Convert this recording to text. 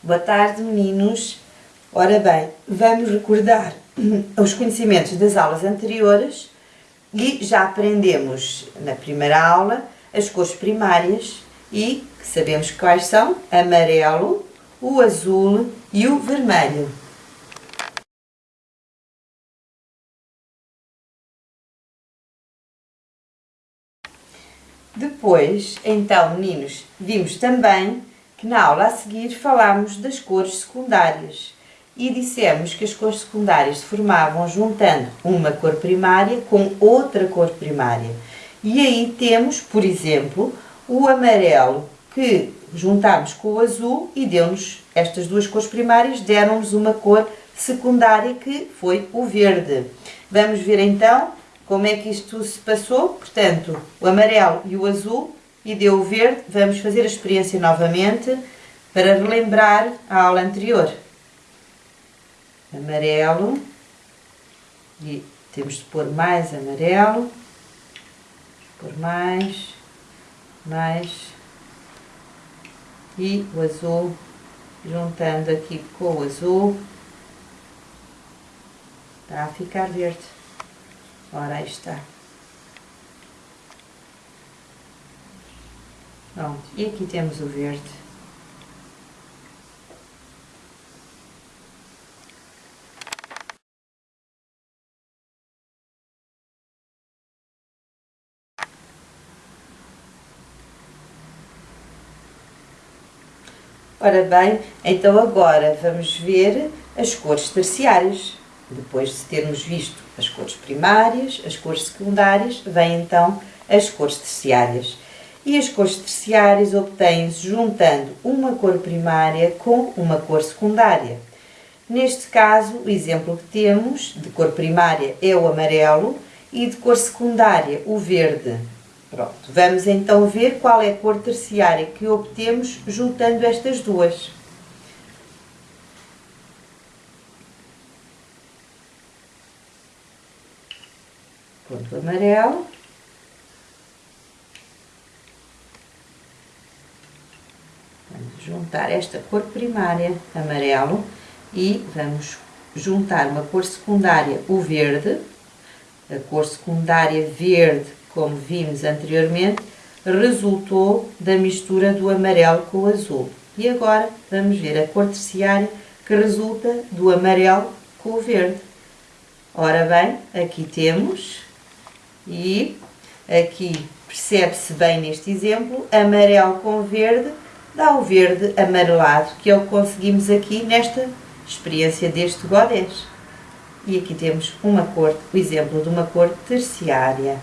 Boa tarde, meninos. Ora bem, vamos recordar os conhecimentos das aulas anteriores e já aprendemos na primeira aula as cores primárias e sabemos quais são amarelo, o azul e o vermelho. Depois, então, meninos, vimos também que na aula a seguir falámos das cores secundárias e dissemos que as cores secundárias se formavam juntando uma cor primária com outra cor primária. E aí temos, por exemplo, o amarelo que juntámos com o azul e deu-nos estas duas cores primárias, deram-nos uma cor secundária que foi o verde. Vamos ver então como é que isto se passou. Portanto, o amarelo e o azul e deu o verde. Vamos fazer a experiência novamente para relembrar a aula anterior. Amarelo. E temos de pôr mais amarelo. Pôr mais. Mais. E o azul. Juntando aqui com o azul. Está a ficar verde. Ora, aí está. Pronto, e aqui temos o verde. Ora bem, então agora vamos ver as cores terciárias. Depois de termos visto as cores primárias, as cores secundárias, vêm então as cores terciárias e as cores terciárias obtêm-se juntando uma cor primária com uma cor secundária. Neste caso, o exemplo que temos de cor primária é o amarelo e de cor secundária o verde. Pronto, vamos então ver qual é a cor terciária que obtemos juntando estas duas. Ponto amarelo juntar esta cor primária, amarelo, e vamos juntar uma cor secundária, o verde, a cor secundária verde, como vimos anteriormente, resultou da mistura do amarelo com o azul. E agora vamos ver a cor terciária que resulta do amarelo com o verde. Ora bem, aqui temos, e aqui percebe-se bem neste exemplo, amarelo com verde, dá o verde amarelado, que é o que conseguimos aqui nesta experiência deste godés. E aqui temos uma cor, o exemplo de uma cor terciária.